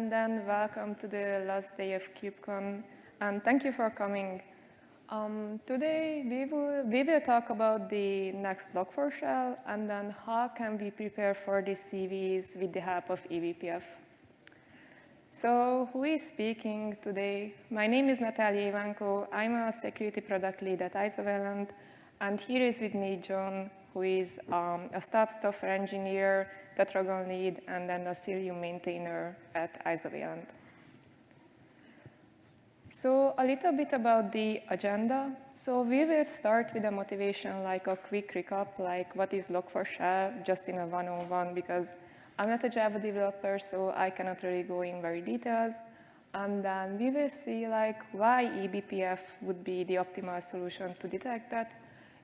and then welcome to the last day of KubeCon, and thank you for coming. Um, today, we will, we will talk about the next Log4Shell, and then how can we prepare for the CVEs with the help of eBPF. So who is speaking today? My name is Natalia Ivanko. I'm a security product lead at Isovalent, and here is with me John, who is um, a staff software engineer, Tetragon lead, and then a Cilium maintainer at Isovalent. So a little bit about the agenda. So we will start with a motivation, like a quick recap, like what is Log4Shell, just in a one-on-one, because I'm not a Java developer, so I cannot really go in very details. And then we will see like why eBPF would be the optimal solution to detect that.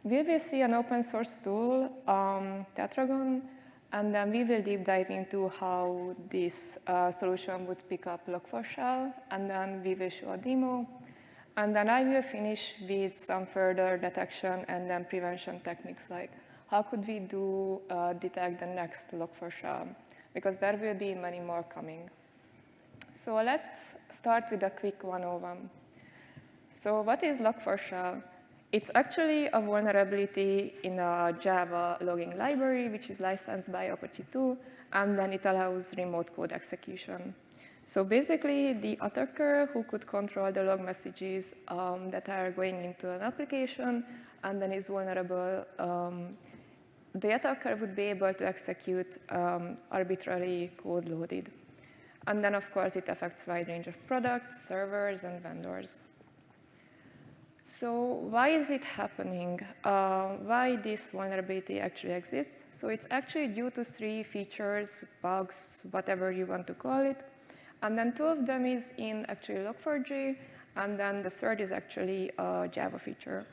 We will see an open source tool, um, Tetragon, and then we will deep dive into how this uh, solution would pick up Log4Shell, and then we will show a demo. And then I will finish with some further detection and then prevention techniques, like how could we do uh, detect the next Log4Shell, because there will be many more coming. So let's start with a quick 101. So what is Log4Shell? It's actually a vulnerability in a Java logging library, which is licensed by Apache 2, and then it allows remote code execution. So basically, the attacker who could control the log messages um, that are going into an application and then is vulnerable, um, the attacker would be able to execute um, arbitrary code loaded. And then, of course, it affects a wide range of products, servers, and vendors. So why is it happening? Uh, why this vulnerability actually exists? So it's actually due to three features, bugs, whatever you want to call it. And then two of them is in actually Log4j, and then the third is actually a Java feature.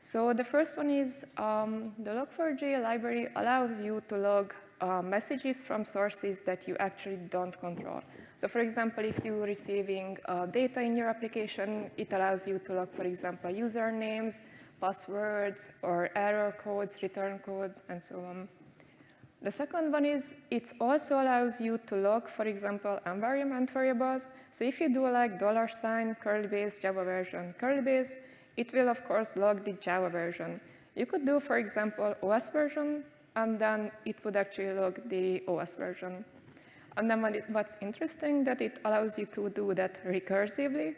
So the first one is um, the Log4j library allows you to log uh, messages from sources that you actually don't control. So for example, if you're receiving uh, data in your application, it allows you to log, for example, usernames, passwords, or error codes, return codes, and so on. The second one is it also allows you to log, for example, environment variables. So if you do like dollar sign, curly base, Java version, curly base, it will, of course, log the Java version. You could do, for example, OS version, and then it would actually log the OS version. And then what's interesting that it allows you to do that recursively.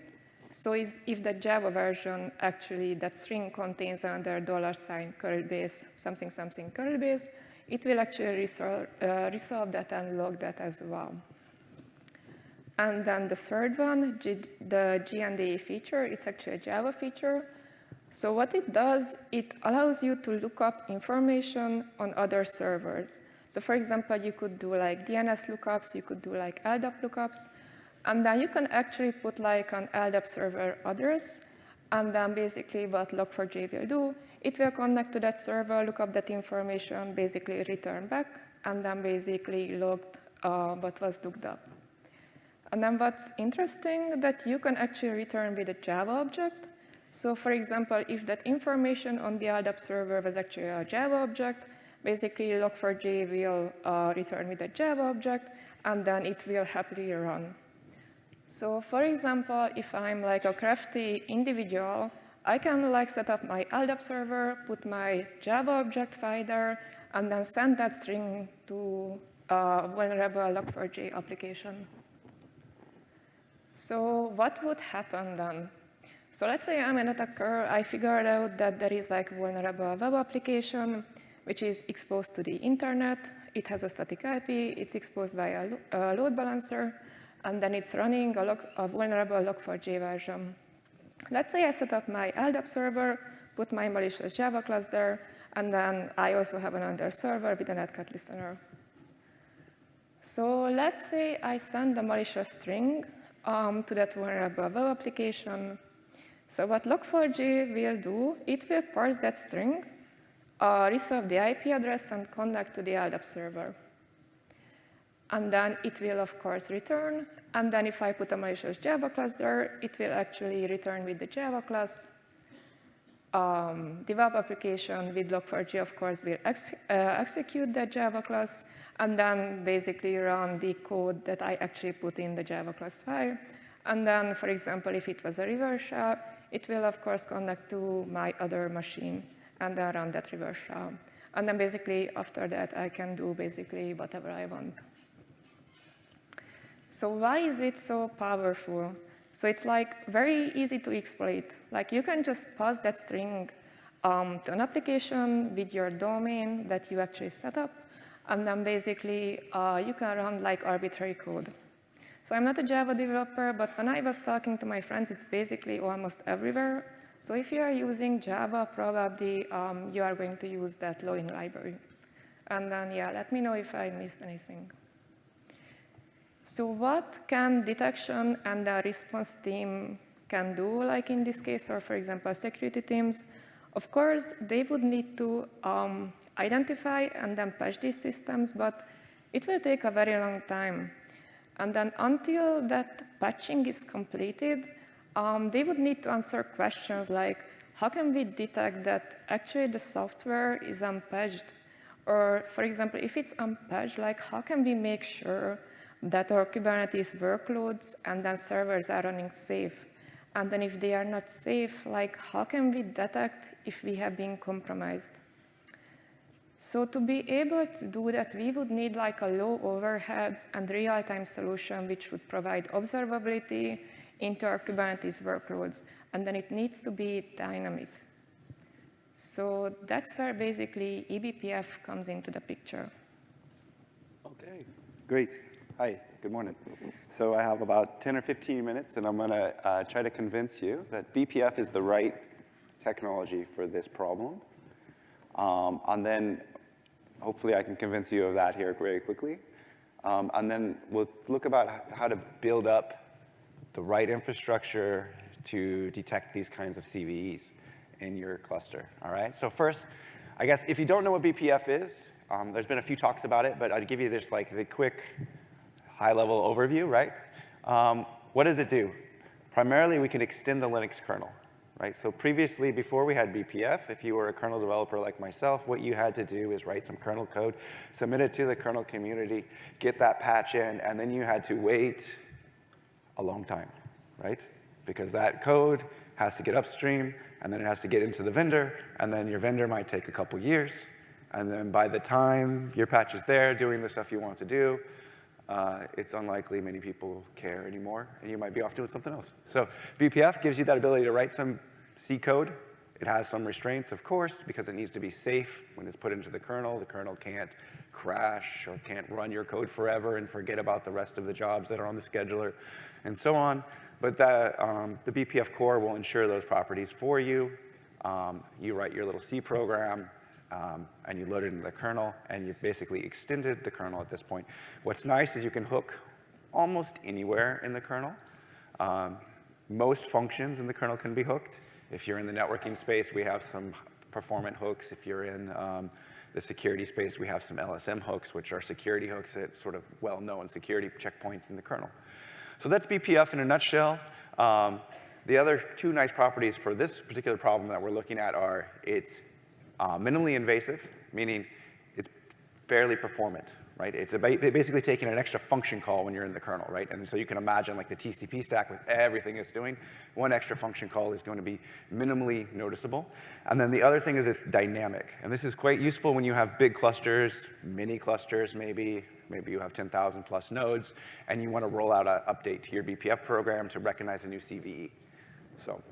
So if the Java version actually, that string contains under dollar sign curly base, something, something curly base, it will actually resolve, uh, resolve that and log that as well. And then the third one, G the JNDI feature, it's actually a Java feature. So what it does, it allows you to look up information on other servers. So for example, you could do like DNS lookups, you could do like LDAP lookups, and then you can actually put like an LDAP server address, and then basically what Log4j will do, it will connect to that server, look up that information, basically return back, and then basically logged uh, what was looked up. And then what's interesting that you can actually return with a Java object. So for example, if that information on the LDAP server was actually a Java object, Basically, log4j will uh, return with a Java object, and then it will happily run. So for example, if I'm like a crafty individual, I can like set up my LDAP server, put my Java object file there, and then send that string to a vulnerable log4j application. So what would happen then? So let's say I'm an attacker, I figured out that there is like vulnerable web application, which is exposed to the internet. It has a static IP, it's exposed by a, a load balancer, and then it's running a, log, a vulnerable log4j version. Let's say I set up my LDAP server, put my malicious Java class there, and then I also have another server with a netcat listener. So let's say I send a malicious string um, to that vulnerable web application. So what Log4j will do, it will parse that string uh, resolve the IP address and connect to the LDAP server. And then it will, of course, return. And then if I put a malicious Java class there, it will actually return with the Java class. Um, the web application with Log4j, of course, will ex uh, execute that Java class. and then basically run the code that I actually put in the Java class file. And then, for example, if it was a reverse shell, it will, of course, connect to my other machine and then run that reverse shell. And then basically, after that, I can do basically whatever I want. So why is it so powerful? So it's like very easy to exploit. Like you can just pass that string um, to an application with your domain that you actually set up, and then basically uh, you can run like arbitrary code. So I'm not a Java developer, but when I was talking to my friends, it's basically almost everywhere. So if you are using Java, probably um, you are going to use that loading library. And then, yeah, let me know if I missed anything. So what can detection and the response team can do, like in this case, or for example, security teams? Of course, they would need to um, identify and then patch these systems, but it will take a very long time. And then until that patching is completed, um, they would need to answer questions like, how can we detect that actually the software is unpatched? Or for example, if it's unpatched, like how can we make sure that our Kubernetes workloads and then servers are running safe. And then if they are not safe, like how can we detect if we have been compromised? So to be able to do that, we would need like a low overhead and real-time solution which would provide observability into our Kubernetes workloads. And then it needs to be dynamic. So that's where basically eBPF comes into the picture. Okay, great. Hi, good morning. So I have about 10 or 15 minutes, and I'm going to uh, try to convince you that BPF is the right technology for this problem. Um, and then hopefully I can convince you of that here very quickly. Um, and then we'll look about how to build up the right infrastructure to detect these kinds of CVEs in your cluster, all right? So first, I guess if you don't know what BPF is, um, there's been a few talks about it, but I'd give you this like the quick high-level overview, right? Um, what does it do? Primarily, we can extend the Linux kernel, right? So previously, before we had BPF, if you were a kernel developer like myself, what you had to do is write some kernel code, submit it to the kernel community, get that patch in, and then you had to wait a long time, right? Because that code has to get upstream, and then it has to get into the vendor, and then your vendor might take a couple years, and then by the time your patch is there doing the stuff you want to do, uh, it's unlikely many people care anymore, and you might be off doing something else. So BPF gives you that ability to write some C code. It has some restraints, of course, because it needs to be safe when it's put into the kernel. The kernel can't crash or can't run your code forever and forget about the rest of the jobs that are on the scheduler and so on. But the, um, the BPF core will ensure those properties for you. Um, you write your little C program, um, and you load it into the kernel, and you've basically extended the kernel at this point. What's nice is you can hook almost anywhere in the kernel. Um, most functions in the kernel can be hooked. If you're in the networking space, we have some performant hooks. If you're in um, the security space, we have some LSM hooks, which are security hooks at sort of well-known security checkpoints in the kernel. So that's BPF in a nutshell. Um, the other two nice properties for this particular problem that we're looking at are it's uh, minimally invasive, meaning it's fairly performant, right? It's basically taking an extra function call when you're in the kernel, right? And so you can imagine like the TCP stack with everything it's doing, one extra function call is going to be minimally noticeable. And then the other thing is it's dynamic. And this is quite useful when you have big clusters, mini clusters maybe, maybe you have 10,000 plus nodes, and you want to roll out an update to your BPF program to recognize a new CVE. So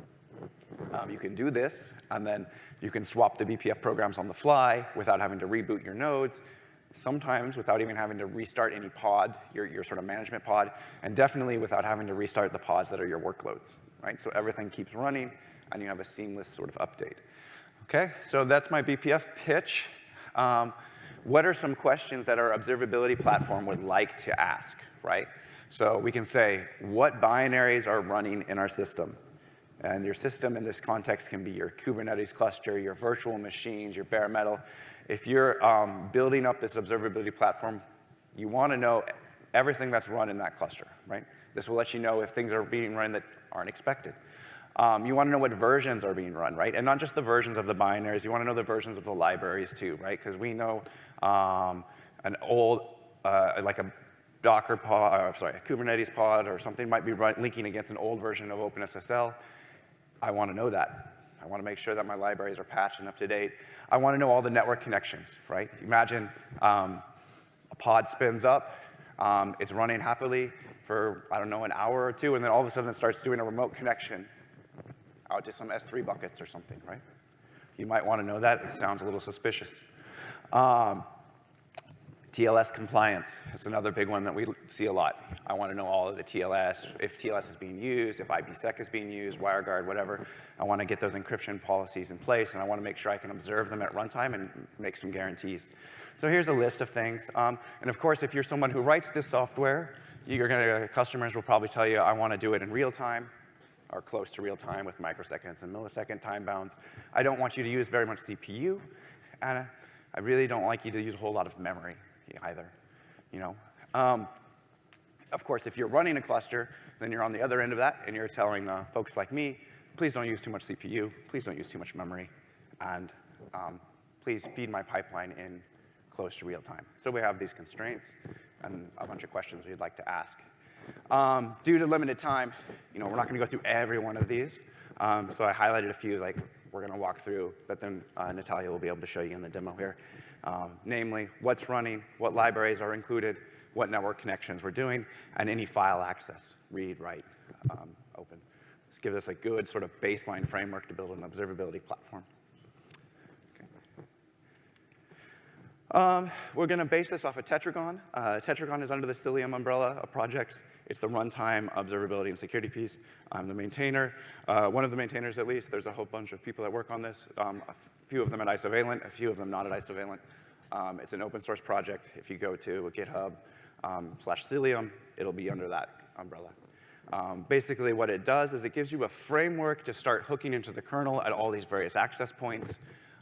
um, you can do this, and then you can swap the BPF programs on the fly without having to reboot your nodes, sometimes without even having to restart any pod, your, your sort of management pod, and definitely without having to restart the pods that are your workloads, right? So everything keeps running, and you have a seamless sort of update. Okay, so that's my BPF pitch. Um, what are some questions that our observability platform would like to ask, right? So we can say, what binaries are running in our system? And your system in this context can be your Kubernetes cluster, your virtual machines, your bare metal. If you're um, building up this observability platform, you want to know everything that's run in that cluster, right? This will let you know if things are being run that aren't expected. Um, you want to know what versions are being run, right? And not just the versions of the binaries, you want to know the versions of the libraries too, right? Because we know um, an old uh, like a Docker pod, or sorry, a Kubernetes pod or something might be run, linking against an old version of OpenSSL. I want to know that. I want to make sure that my libraries are patched and up to date. I want to know all the network connections, right? Imagine um, a pod spins up, um, it's running happily for, I don't know, an hour or two, and then all of a sudden it starts doing a remote connection out to some S3 buckets or something, right? You might want to know that. It sounds a little suspicious. Um, TLS compliance is another big one that we see a lot. I want to know all of the TLS, if TLS is being used, if IPsec is being used, WireGuard, whatever. I want to get those encryption policies in place, and I want to make sure I can observe them at runtime and make some guarantees. So here's a list of things. Um, and of course, if you're someone who writes this software, you're gonna, customers will probably tell you, I want to do it in real time or close to real time with microseconds and millisecond time bounds. I don't want you to use very much CPU, and I really don't like you to use a whole lot of memory either, you know. Um, of course, if you're running a cluster, then you're on the other end of that, and you're telling uh, folks like me, please don't use too much CPU, please don't use too much memory, and um, please feed my pipeline in close to real time. So we have these constraints and a bunch of questions we'd like to ask. Um, due to limited time, you know, we're not going to go through every one of these. Um, so I highlighted a few, like we're going to walk through, that then uh, Natalia will be able to show you in the demo here. Um, namely, what's running, what libraries are included, what network connections we're doing, and any file access, read, write, um, open. This gives us a good sort of baseline framework to build an observability platform. Um, we're going to base this off of Tetragon. Uh, Tetragon is under the Cilium umbrella of projects. It's the runtime observability and security piece. I'm the maintainer, uh, one of the maintainers at least. There's a whole bunch of people that work on this, um, a few of them at Isovalent, a few of them not at Isovalent. Um, it's an open source project. If you go to GitHub um, slash Cilium, it'll be under that umbrella. Um, basically what it does is it gives you a framework to start hooking into the kernel at all these various access points.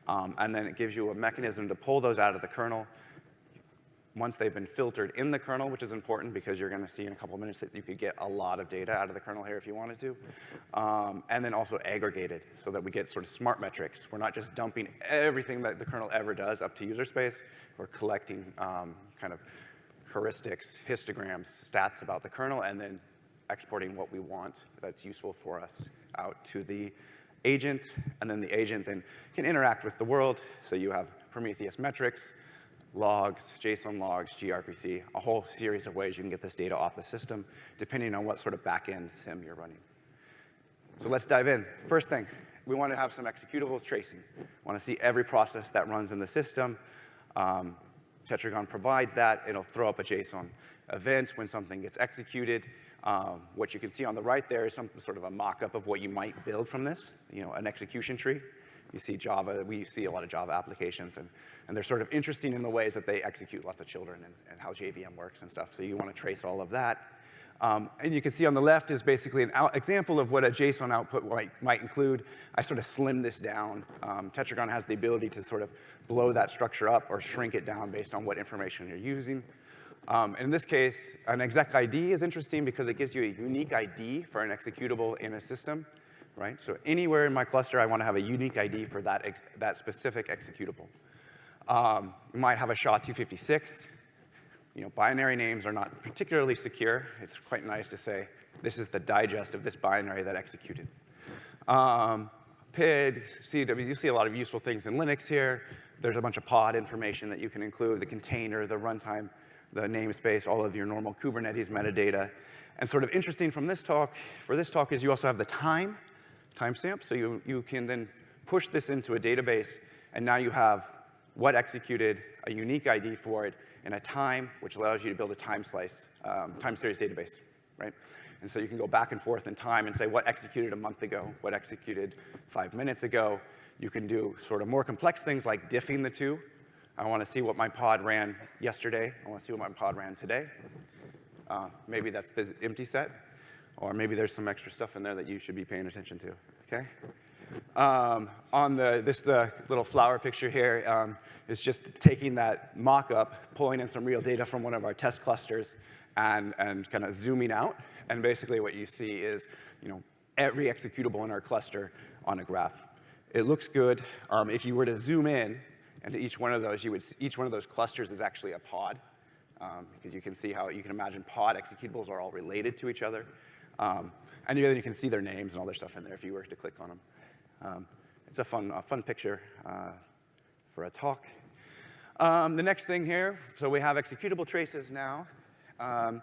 Um, and then it gives you a mechanism to pull those out of the kernel once they've been filtered in the kernel, which is important because you're going to see in a couple of minutes that you could get a lot of data out of the kernel here if you wanted to. Um, and then also aggregated so that we get sort of smart metrics. We're not just dumping everything that the kernel ever does up to user space. We're collecting um, kind of heuristics, histograms, stats about the kernel, and then exporting what we want that's useful for us out to the agent, and then the agent then can interact with the world. So you have Prometheus metrics, logs, JSON logs, gRPC, a whole series of ways you can get this data off the system, depending on what sort of backend SIEM you're running. So let's dive in. First thing, we want to have some executable tracing. We want to see every process that runs in the system. Um, Tetragon provides that. It'll throw up a JSON event when something gets executed. Um, what you can see on the right there is some sort of a mock-up of what you might build from this, you know, an execution tree. You see Java, we see a lot of Java applications, and, and they're sort of interesting in the ways that they execute lots of children and, and how JVM works and stuff. So you want to trace all of that. Um, and you can see on the left is basically an example of what a JSON output might, might include. I sort of slim this down. Um, Tetragon has the ability to sort of blow that structure up or shrink it down based on what information you're using. Um, in this case, an exec ID is interesting because it gives you a unique ID for an executable in a system, right? So anywhere in my cluster, I want to have a unique ID for that, that specific executable. Um, you might have a SHA-256. You know, binary names are not particularly secure. It's quite nice to say, this is the digest of this binary that executed. Um, PID, CW, you see a lot of useful things in Linux here. There's a bunch of pod information that you can include, the container, the runtime the namespace, all of your normal Kubernetes metadata. And sort of interesting from this talk, for this talk is you also have the time, timestamp, so you, you can then push this into a database, and now you have what executed, a unique ID for it, and a time, which allows you to build a time slice, um, time series database, right? And so you can go back and forth in time and say what executed a month ago, what executed five minutes ago. You can do sort of more complex things like diffing the two, I want to see what my pod ran yesterday. I want to see what my pod ran today. Uh, maybe that's the empty set, or maybe there's some extra stuff in there that you should be paying attention to, okay? Um, on the, this uh, little flower picture here um, is just taking that mock-up, pulling in some real data from one of our test clusters, and, and kind of zooming out. And basically what you see is, you know, every executable in our cluster on a graph. It looks good. Um, if you were to zoom in, and each one of those, you would, each one of those clusters is actually a pod. um, because you can see how you can imagine pod executables are all related to each other. Um, and then you can see their names and all their stuff in there if you were to click on them. Um, it's a fun, a fun picture uh, for a talk. Um, the next thing here, so we have executable traces now. Um,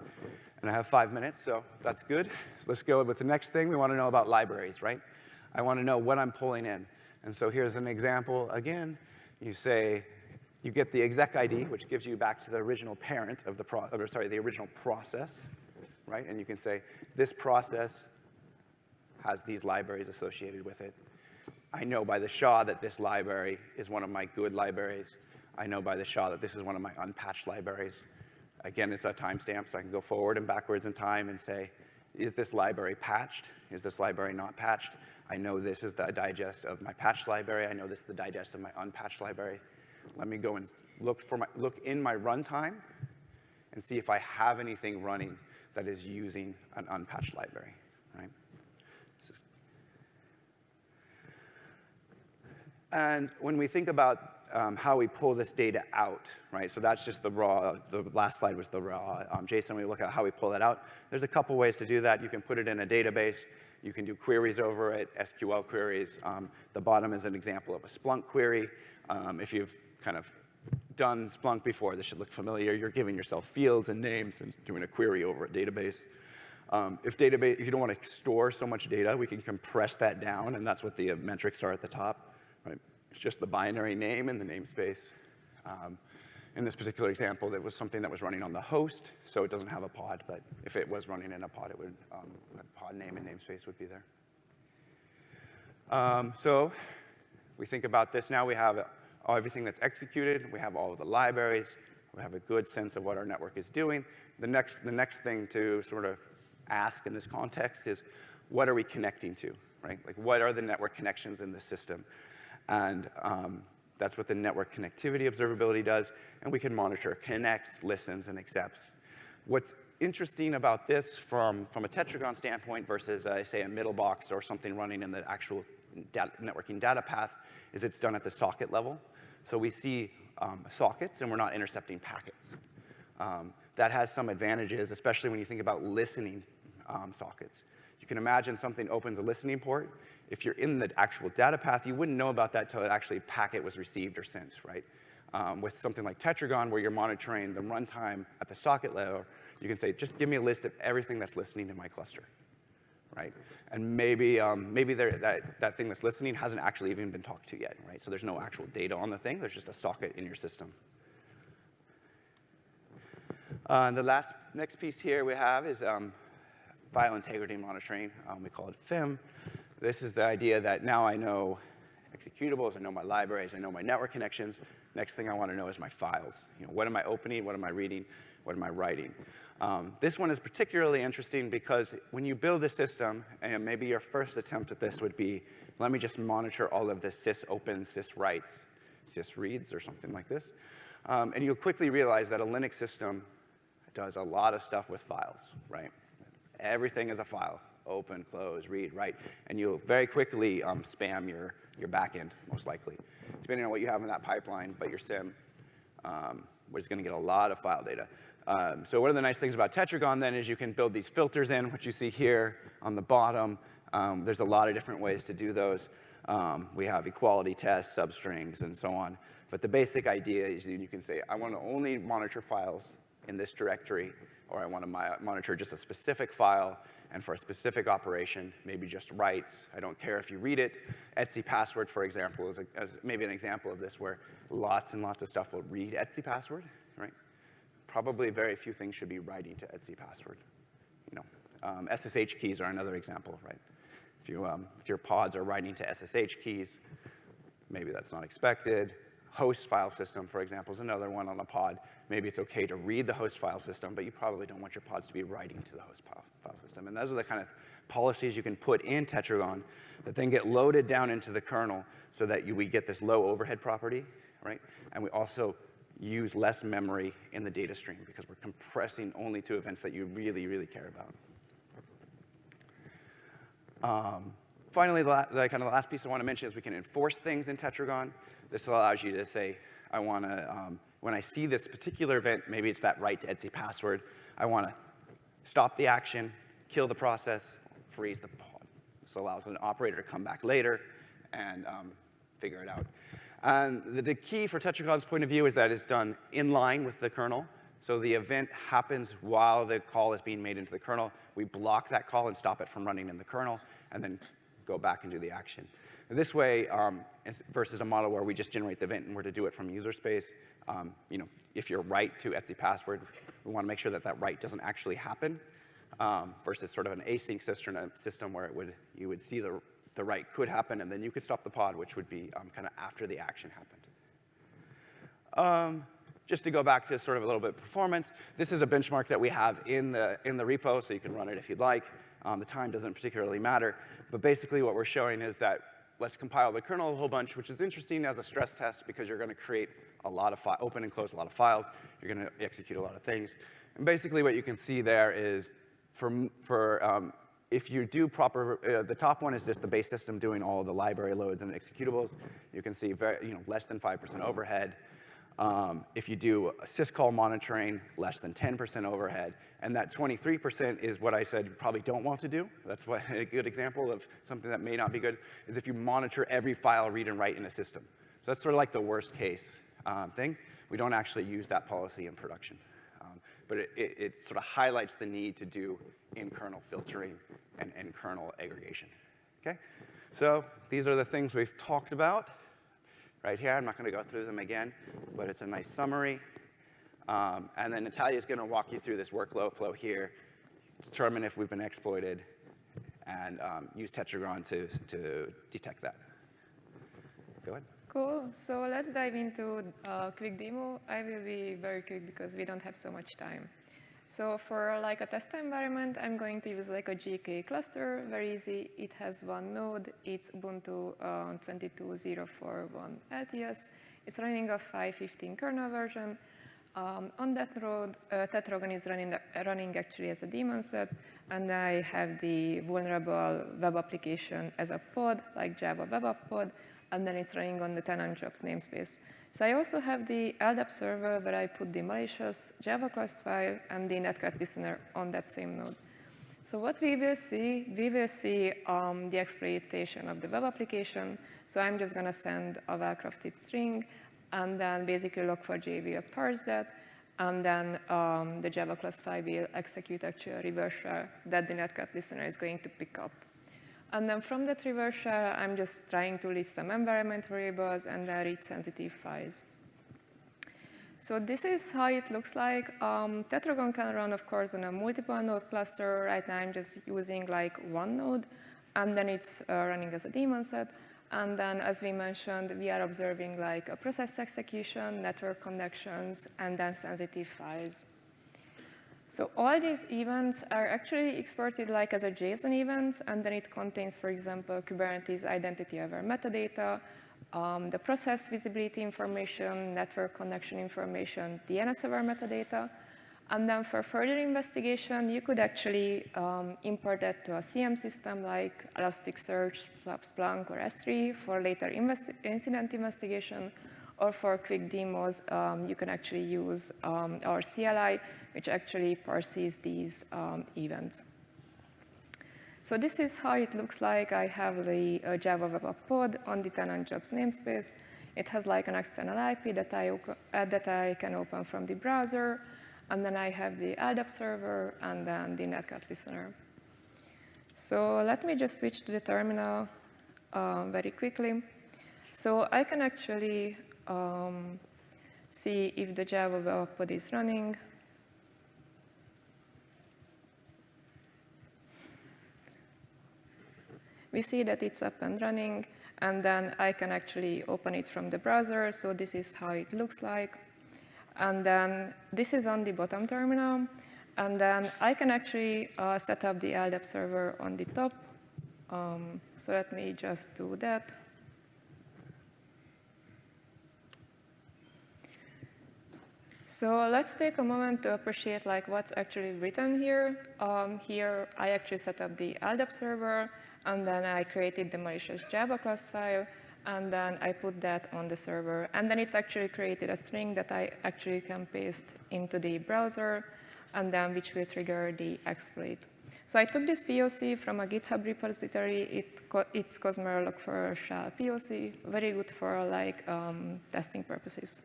and I have five minutes, so that's good. Let's go with the next thing. We want to know about libraries, right? I want to know what I'm pulling in. And so here's an example again. You say, you get the exec ID, which gives you back to the original parent of the pro or sorry, the original process, right? And you can say, this process has these libraries associated with it. I know by the SHA that this library is one of my good libraries. I know by the SHA that this is one of my unpatched libraries. Again, it's a timestamp, so I can go forward and backwards in time and say, is this library patched? Is this library not patched? I know this is the digest of my patched library. I know this is the digest of my unpatched library. Let me go and look, for my, look in my runtime and see if I have anything running that is using an unpatched library, right? And when we think about um, how we pull this data out, right? So that's just the raw, the last slide was the raw um, JSON. We look at how we pull that out. There's a couple ways to do that. You can put it in a database. You can do queries over it, SQL queries. Um, the bottom is an example of a Splunk query. Um, if you've kind of done Splunk before, this should look familiar. You're giving yourself fields and names and doing a query over a database. Um, if database, if you don't want to store so much data, we can compress that down, and that's what the uh, metrics are at the top. Right? It's just the binary name and the namespace. Um, in this particular example, it was something that was running on the host, so it doesn't have a pod, but if it was running in a pod, it would, um, pod name and namespace would be there. Um, so we think about this now, we have everything that's executed, we have all of the libraries, we have a good sense of what our network is doing. The next, the next thing to sort of ask in this context is, what are we connecting to, right? Like, what are the network connections in the system? And um, that's what the network connectivity observability does. And we can monitor connects, listens, and accepts. What's interesting about this from, from a Tetragon standpoint versus, uh, say, a middle box or something running in the actual networking data path is it's done at the socket level. So we see um, sockets, and we're not intercepting packets. Um, that has some advantages, especially when you think about listening um, sockets. You can imagine something opens a listening port. If you're in the actual data path, you wouldn't know about that until it actually packet was received or sent, right? Um, with something like Tetragon, where you're monitoring the runtime at the socket level, you can say, just give me a list of everything that's listening in my cluster, right? And maybe, um, maybe that, that thing that's listening hasn't actually even been talked to yet, right? So there's no actual data on the thing. There's just a socket in your system. Uh, and the last, next piece here we have is um, file integrity monitoring. Um, we call it FIM. This is the idea that now I know executables, I know my libraries, I know my network connections. Next thing I want to know is my files. You know, what am I opening? What am I reading? What am I writing? Um, this one is particularly interesting because when you build a system, and maybe your first attempt at this would be, let me just monitor all of the sys opens, sys writes, sys reads, or something like this. Um, and you'll quickly realize that a Linux system does a lot of stuff with files, right? Everything is a file, open, close, read, write, and you'll very quickly um, spam your, your backend, most likely, depending on what you have in that pipeline, but your SIEM um, is gonna get a lot of file data. Um, so one of the nice things about Tetragon then is you can build these filters in, which you see here on the bottom. Um, there's a lot of different ways to do those. Um, we have equality tests, substrings, and so on. But the basic idea is you can say, I want to only monitor files in this directory, or I want to monitor just a specific file, and for a specific operation, maybe just writes. I don't care if you read it. etc password, for example, is, a, is maybe an example of this where lots and lots of stuff will read etc password? Probably very few things should be writing to etc password. You know, um, SSH keys are another example, right? If, you, um, if your pods are writing to SSH keys, maybe that's not expected. Host file system, for example, is another one on a pod. Maybe it's okay to read the host file system, but you probably don't want your pods to be writing to the host file system. And those are the kind of policies you can put in Tetragon that then get loaded down into the kernel so that you, we get this low overhead property, right? And we also use less memory in the data stream because we're compressing only to events that you really, really care about. Um, finally, the, the, kind of the last piece I want to mention is we can enforce things in Tetragon. This allows you to say, I want to um, when I see this particular event, maybe it's that write to etc password, I want to stop the action, kill the process, freeze the pod. This allows an operator to come back later and um, figure it out. And the, the key for Tetragon's point of view is that it's done in line with the kernel. So the event happens while the call is being made into the kernel. We block that call and stop it from running in the kernel, and then go back and do the action. This way, um, versus a model where we just generate the event and we're to do it from user space, um, you know, if you're write to etc password, we want to make sure that that write doesn't actually happen um, versus sort of an async system, system where it would, you would see the, the write could happen and then you could stop the pod, which would be um, kind of after the action happened. Um, just to go back to sort of a little bit of performance, this is a benchmark that we have in the, in the repo, so you can run it if you'd like. Um, the time doesn't particularly matter. But basically what we're showing is that let's compile the kernel a whole bunch, which is interesting as a stress test because you're going to create a lot of, open and close a lot of files. You're going to execute a lot of things. And basically what you can see there is for, for um, if you do proper, uh, the top one is just the base system doing all the library loads and executables. You can see very, you know, less than 5% overhead. Um, if you do syscall monitoring, less than 10% overhead. And that 23% is what I said you probably don't want to do. That's what, a good example of something that may not be good, is if you monitor every file read and write in a system. So that's sort of like the worst case um, thing. We don't actually use that policy in production. But it, it, it, sort of highlights the need to do in-kernel filtering and in-kernel aggregation. Okay? So these are the things we've talked about right here. I'm not going to go through them again, but it's a nice summary. Um, and then Natalia is going to walk you through this workflow flow here, determine if we've been exploited, and um, use Tetragon to, to detect that. Go ahead. Cool. So let's dive into a quick demo. I will be very quick because we don't have so much time. So for like a test environment, I'm going to use like a GK cluster, very easy. It has one node, it's Ubuntu uh, 22.041 LTS. It's running a 5.15 kernel version. Um, on that node, uh, Tetragon is running, running actually as a daemon set, and I have the vulnerable web application as a pod, like Java Web App Pod, and then it's running on the tenant jobs namespace. So I also have the LDAP server where I put the malicious Java class file and the netcat listener on that same node. So what we will see, we will see um, the exploitation of the web application. So I'm just going to send a well-crafted string, and then basically log4j will parse that, and then um, the Java class file will execute actually a reverse that the netcat listener is going to pick up. And then from that reverse shell, I'm just trying to list some environment variables and then read sensitive files. So this is how it looks like. Um, Tetragon can run, of course, on a multiple node cluster. Right now, I'm just using like one node, and then it's uh, running as a daemon set. And then, as we mentioned, we are observing like a process execution, network connections, and then sensitive files. So all these events are actually exported like as a JSON event, and then it contains, for example, Kubernetes identity aware metadata, um, the process visibility information, network connection information, DNS aware metadata, and then for further investigation, you could actually um, import that to a SIEM system like Elasticsearch, Splunk, or S3 for later investi incident investigation, or for quick demos, um, you can actually use um, our CLI, which actually parses these um, events. So this is how it looks like. I have the uh, Java Web App pod on the tenant jobs namespace. It has like an external IP that I, uh, that I can open from the browser. And then I have the LDAP server and then the netcat listener. So let me just switch to the terminal uh, very quickly. So I can actually um, see if the Java web pod is running. We see that it's up and running, and then I can actually open it from the browser. So this is how it looks like. And then this is on the bottom terminal. And then I can actually uh, set up the LDAP server on the top. Um, so let me just do that. So let's take a moment to appreciate like what's actually written here. Um, here, I actually set up the LDAP server, and then I created the malicious Java class file, and then I put that on the server. And then it actually created a string that I actually can paste into the browser, and then which will trigger the exploit. So I took this POC from a GitHub repository. It it's kozmer for shell POC, very good for like um, testing purposes.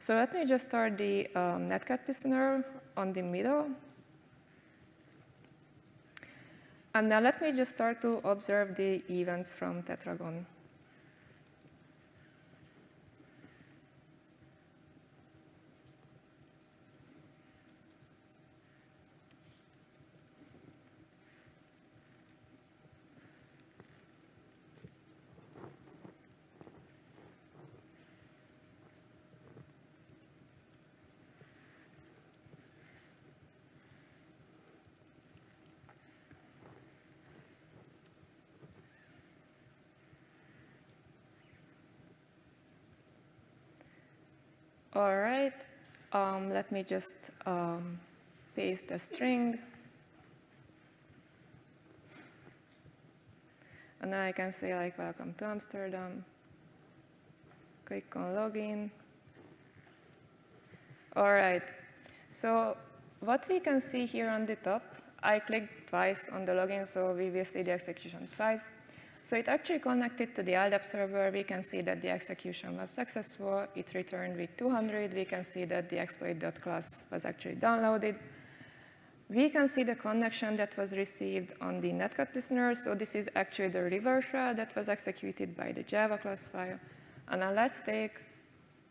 So let me just start the um, Netcat listener on the middle. And now let me just start to observe the events from Tetragon. All right, um, let me just um, paste a string. And now I can say like, welcome to Amsterdam. Click on login. All right, so what we can see here on the top, I clicked twice on the login, so we will see the execution twice. So it actually connected to the LDAP server. We can see that the execution was successful. It returned with 200. We can see that the exploit.class was actually downloaded. We can see the connection that was received on the netcat listener. So this is actually the reverse shell that was executed by the Java class file. And now let's take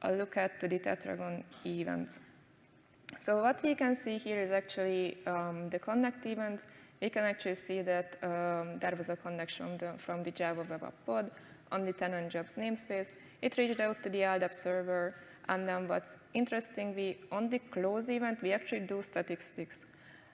a look at the Tetragon events. So what we can see here is actually um, the connect event we can actually see that um, there was a connection the, from the Java Web App pod on the tenant jobs namespace. It reached out to the LDAP server, and then what's interesting, we on the close event, we actually do statistics.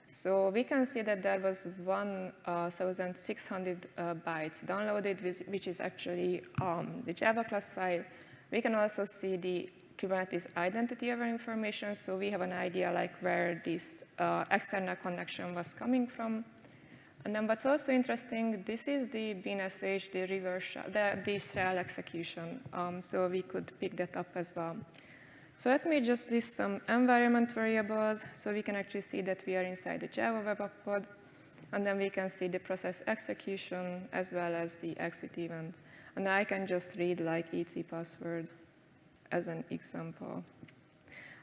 So we can see that there was 1,600 uh, uh, bytes downloaded, which is actually um, the Java class file. We can also see the Kubernetes identity of our information, so we have an idea like where this uh, external connection was coming from. And then what's also interesting, this is the BNSH, the reverse, the, the shell execution. Um, so we could pick that up as well. So let me just list some environment variables so we can actually see that we are inside the Java Web App pod. And then we can see the process execution as well as the exit event. And I can just read like etc password as an example.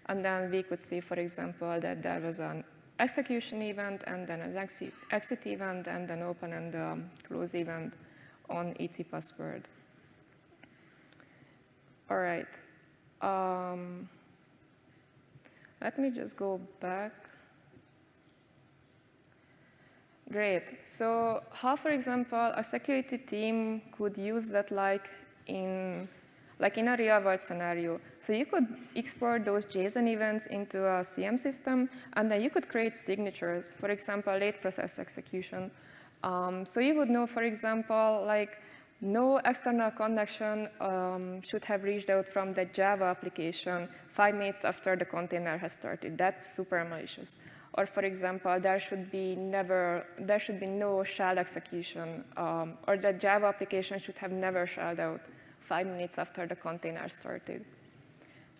And then we could see, for example, that there was an execution event and then an exit, event and then open and um, close event on etc password. All right. Um, let me just go back. Great. So how, for example, a security team could use that like in like in a real-world scenario. So you could export those JSON events into a SIEM system, and then you could create signatures, for example, late process execution. Um, so you would know, for example, like no external connection um, should have reached out from the Java application five minutes after the container has started. That's super malicious. Or for example, there should be never, there should be no shell execution, um, or the Java application should have never shelled out five minutes after the container started.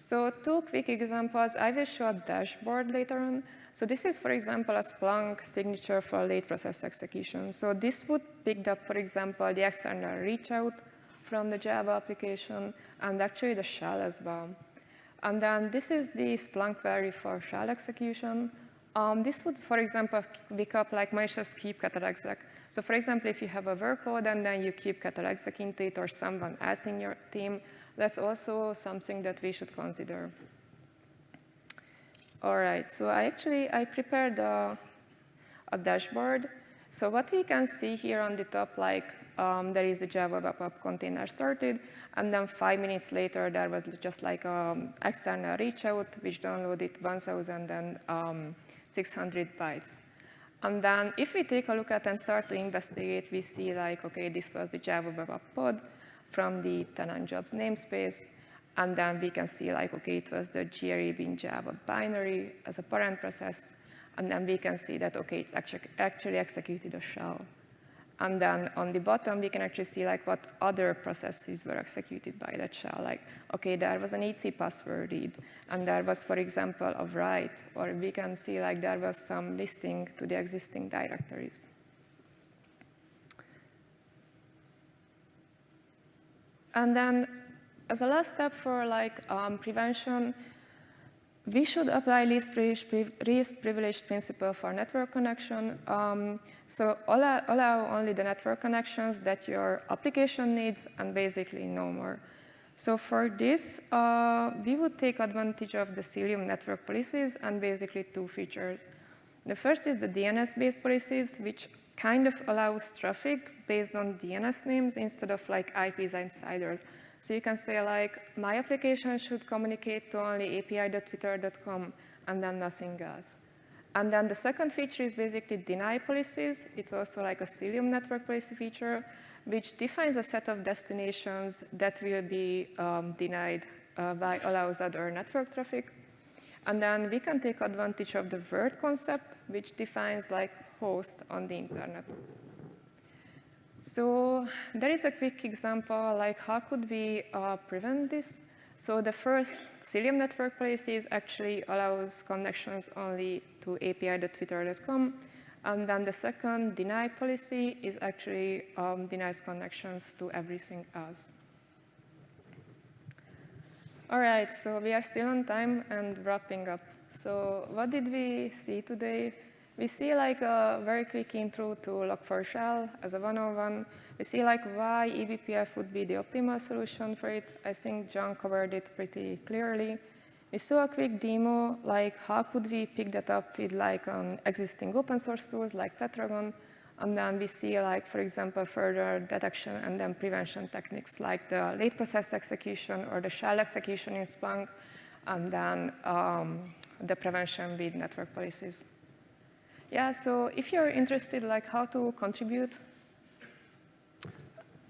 So two quick examples. I will show a dashboard later on. So this is, for example, a Splunk signature for late process execution. So this would pick up, for example, the external reach out from the Java application and actually the shell as well. And then this is the Splunk query for shell execution. Um, this would, for example, pick up like malicious kubectl exec. So for example, if you have a workload and then you keep exec into it or someone else in your team, that's also something that we should consider. All right, so I actually, I prepared a, a dashboard. So what we can see here on the top, like um, there is a Java Web App container started, and then five minutes later, there was just like an um, external reach out, which downloaded 1,600 um, bytes. And then if we take a look at and start to investigate, we see like, okay, this was the Java Web pod from the tenant jobs namespace. And then we can see like, okay, it was the JRE bin Java binary as a parent process. And then we can see that, okay, it's actually, actually executed a shell. And then on the bottom, we can actually see like what other processes were executed by that shell. Like, okay, there was an etc password read, and there was, for example, a write, or we can see like there was some listing to the existing directories. And then as a last step for like um, prevention, we should apply least privilege, principle for network connection. Um, so allow, allow, only the network connections that your application needs and basically no more. So for this, uh, we would take advantage of the Cilium network policies and basically two features. The first is the DNS-based policies, which kind of allows traffic based on DNS names instead of like IPs and insiders. So you can say like, my application should communicate to only api.twitter.com and then nothing else. And then the second feature is basically deny policies. It's also like a Cilium network policy feature, which defines a set of destinations that will be um, denied uh, by allows other network traffic. And then we can take advantage of the world concept, which defines like host on the internet. So there is a quick example, like how could we uh, prevent this? So the first Cilium network policies actually allows connections only to api.twitter.com. And then the second deny policy is actually um, denies connections to everything else. All right, so we are still on time and wrapping up. So what did we see today? We see like a very quick intro to Log4Shell as a 101. We see like why eBPF would be the optimal solution for it. I think John covered it pretty clearly. We saw a quick demo, like how could we pick that up with like um, existing open source tools like Tetragon. And then we see like, for example, further detection and then prevention techniques like the late process execution or the shell execution in Splunk, and then um, the prevention with network policies. Yeah, so if you're interested, like how to contribute,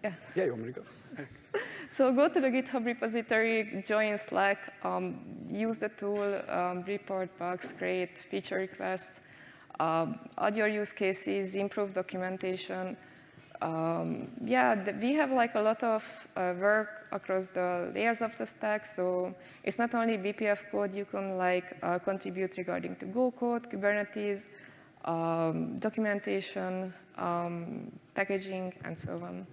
yeah. Yeah, you want me to go? so go to the GitHub repository, join Slack, um, use the tool, um, report bugs, create feature requests, um, add your use cases, improve documentation. Um, yeah, the, we have like a lot of uh, work across the layers of the stack. So it's not only BPF code, you can like uh, contribute regarding to Go code, Kubernetes, um, documentation, um, packaging, and so on.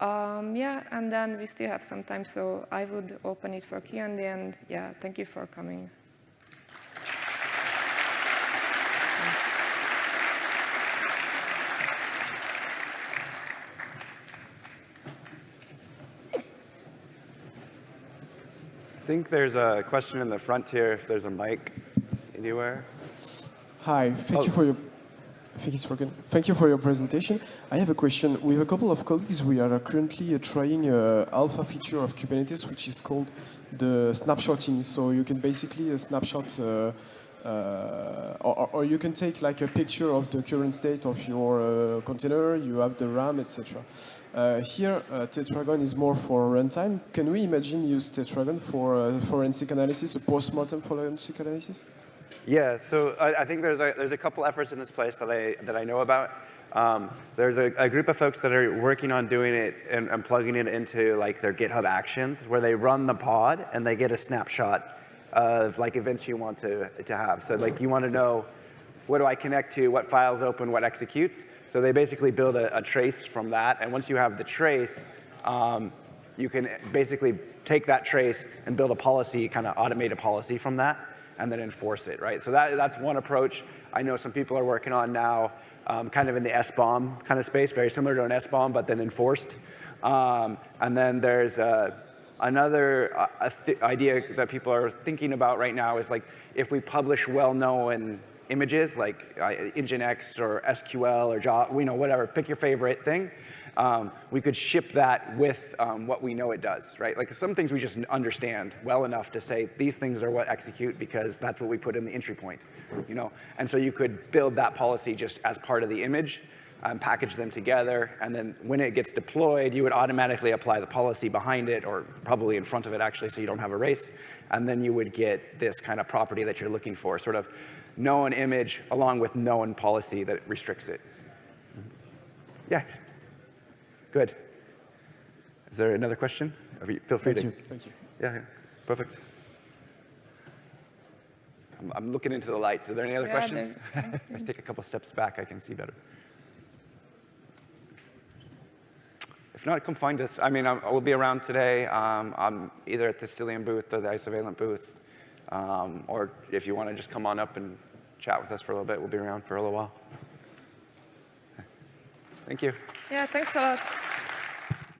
Um, yeah, and then we still have some time, so I would open it for Q&A, and yeah, thank you for coming. I think there's a question in the front here, if there's a mic anywhere. Hi, thank oh. you for your Thank you, Thank you for your presentation. I have a question. With a couple of colleagues, we are currently uh, trying an alpha feature of Kubernetes, which is called the snapshotting. So you can basically uh, snapshot, uh, uh, or, or, you can take like a picture of the current state of your uh, container, you have the RAM, etc. Uh, here, Tetragon is more for runtime. Can we imagine use Tetragon for forensic analysis, a post-mortem forensic analysis? Yeah, so I, I, think there's a, there's a couple efforts in this place that I, that I know about. Um, there's a, a, group of folks that are working on doing it and, and, plugging it into like their GitHub Actions, where they run the pod and they get a snapshot of like events you want to, to have. So like you want to know what do I connect to, what files open, what executes. So they basically build a, a trace from that, and once you have the trace, um, you can basically take that trace and build a policy, kind of automate a policy from that and then enforce it, right? So that, that's one approach I know some people are working on now, um, kind of in the SBOM kind of space, very similar to an SBOM, but then enforced. Um, and then there's uh, another uh, idea that people are thinking about right now is like, if we publish well-known images like uh, Nginx or SQL or Java, you know, whatever, pick your favorite thing, um, we could ship that with um, what we know it does, right? Like some things we just understand well enough to say these things are what execute because that's what we put in the entry point, you know? And so you could build that policy just as part of the image, um, package them together, and then when it gets deployed, you would automatically apply the policy behind it, or probably in front of it actually, so you don't have a race, and then you would get this kind of property that you're looking for, sort of known image along with known policy that restricts it. Yeah. Good. Is there another question? Or you- Feel free Thank to. you. Thank you. Yeah, yeah, perfect. I'm, I'm looking into the lights. Are there any other Yeah, questions? if I take a couple steps back, I can see better. If not, come find us. I mean, I'm, I will be around today. Um, I'm either at the Cilium booth or the Isovalent booth. Um, or if you want to just come on up and chat with us for a little bit, we'll be around for a little while. Thank you. Yeah, thanks a lot.